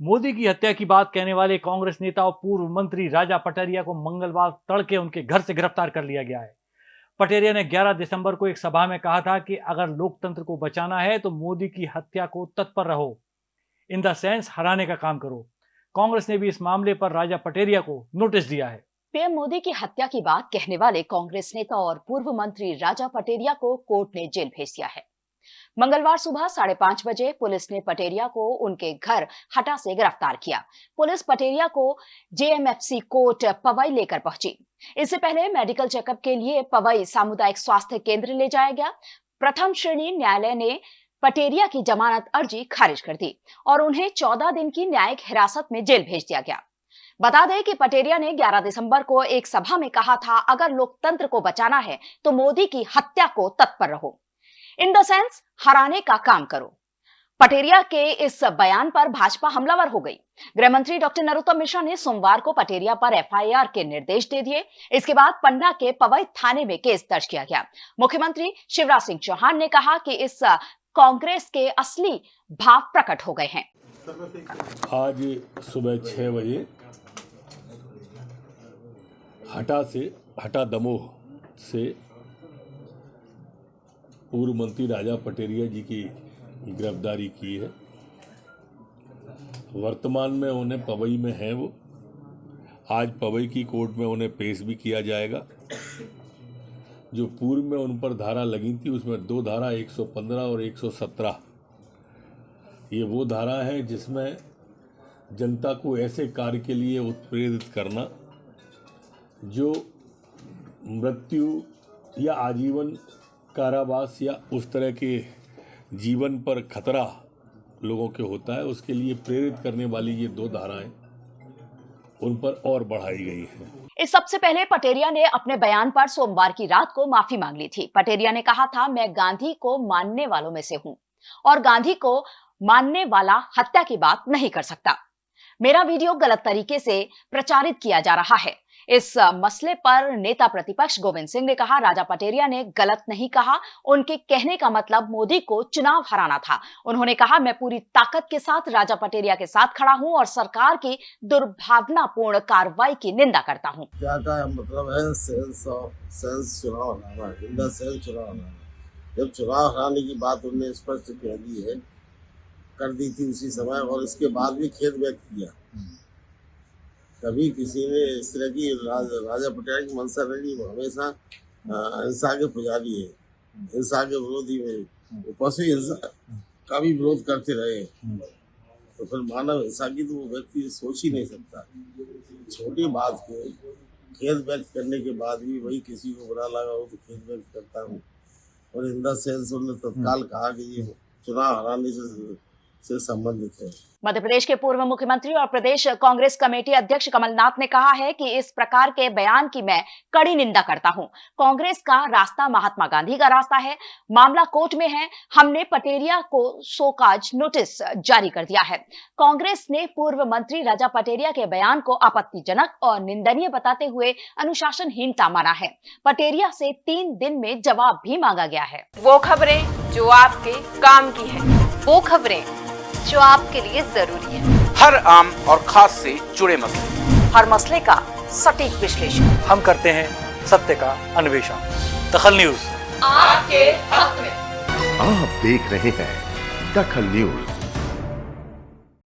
मोदी की हत्या की बात कहने वाले कांग्रेस नेता और पूर्व मंत्री राजा पटरिया को मंगलवार तड़के उनके घर से गिरफ़्तार कर लिया गया है। पटेरिया ने 11 दिसंबर को एक सभा में कहा था कि अगर लोकतंत्र को बचाना है तो मोदी की हत्या को तत्पर रहो। इन द सेंस हराने का काम करो। कांग्रेस ने भी इस मामले पर राजा पटेरिया को नोटिस दिया है। पीएम मोदी की हत्या की बात कहने वाले कांग्रेस नेता और पूर्व मंत्री राजा पटेरिया को कोर्ट ने जेल भेज दिया है। मंगलवार सुबह साढ़े पाँच बजे पुलिस ने पटेरिया को उनके घर हटा से गिरफ़्तार किया। पुलिस पटेरिया को जेएमएफसी कोर्ट पवई लेकर पहुँची। इससे पहले मेडिकल चेकअप के लिए पवई सामुदायिक स्वास्थ्य केंद्र ले जाया गया। प्रथम श्रेणी न्यायालय ने पटेरिया की जमानत अर्जी खारिज कर दी और उन्हें 14 दिन की न्यायिक हिरासत में जेल भेज दिया गया। बता दें कि पटेरिया ने 11 दिसंबर को एक सभा में कहा था, अगर लोकतंत्र को बचाना है तो मोदी की हत्या को तत्पर रहो। इन द सेंस हराने का काम करो। पटेरिया के इस बयान पर भाजपा हमलावर हो गई। गृह मंत्री डॉक्टर नरोत्तम मिश्रा ने सोमवार को पटेरिया पर एफआईआर के निर्देश दे दिए। इसके बाद पन्ना के पवई थाने में केस दर्ज किया गया। मुख्यमंत्री शिवराज सिंह चौहान ने कहा कि इस कांग्रेस के असली भाव प्रकट हो गए हैं। आज सुबह छह बजे हटा से, हटा दमोह से पूर्व मंत्री राजा पटेरिया जी की गिरफ्तारी की है। वर्तमान में उन्हें पवई में हैं वो। आज पवई की कोर्ट में उन्हें पेश भी किया जाएगा। जो पूर्व में उन पर धारा लगी थी, उसमें दो धारा 115 और 117 ये वो धारा है जिसमें जनता को ऐसे कार्य के लिए उत्प्रेरित करना, जो मृत्यु या आजीवन कारावास या उस तरह के जीवन पर खतरा लोगों के होता है, उसके लिए प्रेरित करने वाली ये दो धाराएँ उन पर और बढ़ाई गई है। इस सबसे पहले पटेरिया ने अपने बयान पर सोमवार की रात को माफ़ी मांग ली थी। पटेरिया ने कहा था, मैं गांधी को मानने वालों में से हूँ और गांधी को मानने वाला हत्या की बात नहीं कर सकता। मेरा वीडियो गलत तरीके से प्रचारित किया जा रहा है। इस मसले पर नेता प्रतिपक्ष गोविंद सिंह ने कहा राजा पटेरिया ने गलत नहीं कहा उनके कहने का मतलब मोदी को चुनाव हराना था। उन्होंने कहा मैं पूरी ताकत के साथ राजा पटेरिया के साथ खड़ा हूँ और सरकार की दुर्भावनापूर्ण कार्रवाई की निंदा करता हूँ। क्या का मतलब है सेंस सेंस चुनाव हराना सेंस चुनाव हराना जब चुनाव हराने की बात उन्होंने स्पष्ट कह दी है कर दी थी उसी समय और इसके बाद भी खेद व्यक्त किया। कभी किसी ने इस तरह की राज, राजा पटेल की नहीं वो हमेशा हिंसा के पुजारी है हिंसा के विरोधी में पशु हिंसा का भी विरोध करते रहे तो फिर मानव हिंसा की तो वो व्यक्ति सोच ही नहीं सकता। छोटी बात को खेद व्यक्त करने के बाद भी वही किसी को बुरा लगा हो तो खेद व्यक्त करता हूँ। और इन द सेंस उन्होंने तत्काल कहा कि ये चुनाव हराने से से संबंधित है। मध्य प्रदेश के पूर्व मुख्यमंत्री और प्रदेश कांग्रेस कमेटी अध्यक्ष कमलनाथ ने कहा है कि इस प्रकार के बयान की मैं कड़ी निंदा करता हूँ। कांग्रेस का रास्ता महात्मा गांधी का रास्ता है। मामला कोर्ट में है। हमने पटेरिया को सोकाज नोटिस जारी कर दिया है। कांग्रेस ने पूर्व मंत्री राजा पटेरिया के बयान को आपत्तिजनक और निंदनीय बताते हुए अनुशासनहीनता माना है। पटेरिया से तीन दिन में जवाब भी मांगा गया है। वो खबरें जो आपके काम की है। वो खबरें जो आपके लिए ज़रूरी है। हर आम और खास से जुड़े मसले। हर मसले का सटीक विश्लेषण। हम करते हैं सत्य का अन्वेषण। दखल न्यूज़। आपके हक में। आप देख रहे हैं दखल न्यूज़।